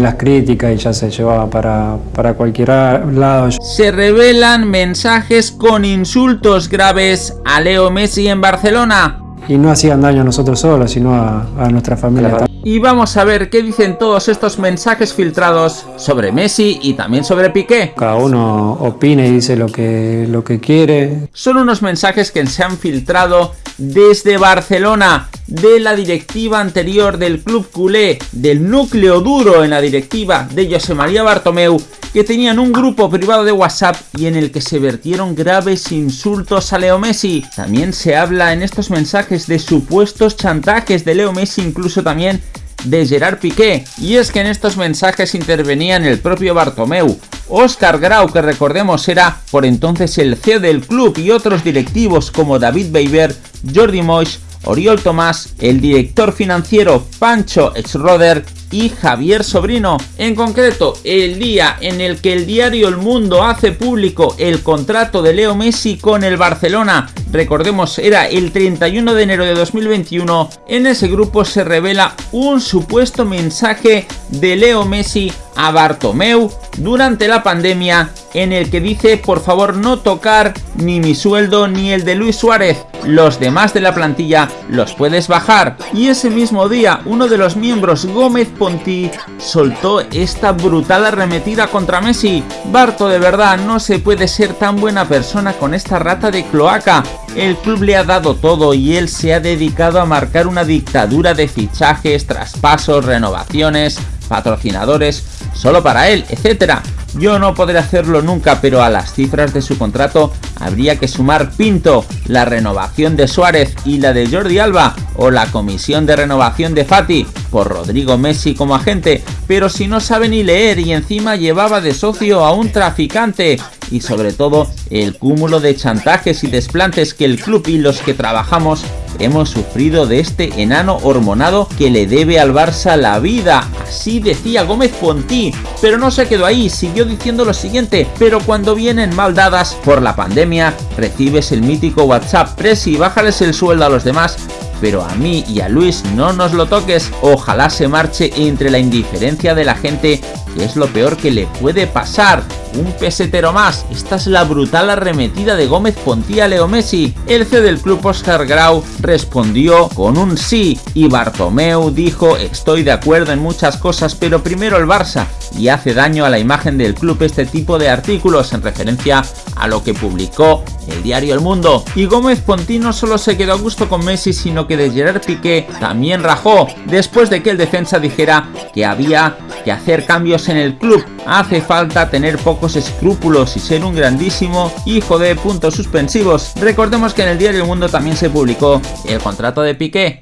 Las críticas y ya se llevaba para, para cualquier lado. Se revelan mensajes con insultos graves a Leo Messi en Barcelona. Y no hacían daño a nosotros solos, sino a, a nuestra familia. Y vamos a ver qué dicen todos estos mensajes filtrados sobre Messi y también sobre Piqué. Cada uno opina y dice lo que, lo que quiere. Son unos mensajes que se han filtrado desde Barcelona, de la directiva anterior del club culé, del núcleo duro en la directiva de José María Bartomeu, que tenían un grupo privado de WhatsApp y en el que se vertieron graves insultos a Leo Messi. También se habla en estos mensajes de supuestos chantajes de Leo Messi, incluso también de Gerard Piqué. Y es que en estos mensajes intervenían el propio Bartomeu, Oscar Grau, que recordemos era por entonces el CEO del club, y otros directivos como David Beiber, Jordi Moix, Oriol Tomás, el director financiero Pancho Exroder y Javier Sobrino. En concreto, el día en el que el diario El Mundo hace público el contrato de Leo Messi con el Barcelona, recordemos era el 31 de enero de 2021, en ese grupo se revela un supuesto mensaje de Leo Messi a Bartomeu durante la pandemia en el que dice por favor no tocar ni mi sueldo ni el de Luis Suárez, los demás de la plantilla los puedes bajar. Y ese mismo día uno de los miembros Gómez Ponti soltó esta brutal arremetida contra Messi. Barto de verdad no se puede ser tan buena persona con esta rata de cloaca. El club le ha dado todo y él se ha dedicado a marcar una dictadura de fichajes, traspasos, renovaciones, patrocinadores, solo para él, etcétera. Yo no podré hacerlo nunca, pero a las cifras de su contrato habría que sumar Pinto, la renovación de Suárez y la de Jordi Alba, o la comisión de renovación de Fati, por Rodrigo Messi como agente, pero si no sabe ni leer y encima llevaba de socio a un traficante, y sobre todo el cúmulo de chantajes y desplantes que el club y los que trabajamos hemos sufrido de este enano hormonado que le debe al Barça la vida. Así decía Gómez Ponti, pero no se quedó ahí, siguió diciendo lo siguiente, pero cuando vienen mal dadas por la pandemia, recibes el mítico WhatsApp, Presi, bájales el sueldo a los demás, pero a mí y a Luis no nos lo toques, ojalá se marche entre la indiferencia de la gente, que es lo peor que le puede pasar un pesetero más. Esta es la brutal arremetida de Gómez Pontía Leo Messi. El CEO del club Oscar Grau respondió con un sí y Bartomeu dijo estoy de acuerdo en muchas cosas pero primero el Barça y hace daño a la imagen del club este tipo de artículos en referencia a lo que publicó el diario El Mundo. Y Gómez Ponti no solo se quedó a gusto con Messi, sino que de Gerard Piqué también rajó, después de que el defensa dijera que había que hacer cambios en el club. Hace falta tener pocos escrúpulos y ser un grandísimo hijo de puntos suspensivos. Recordemos que en el diario El Mundo también se publicó el contrato de Piqué,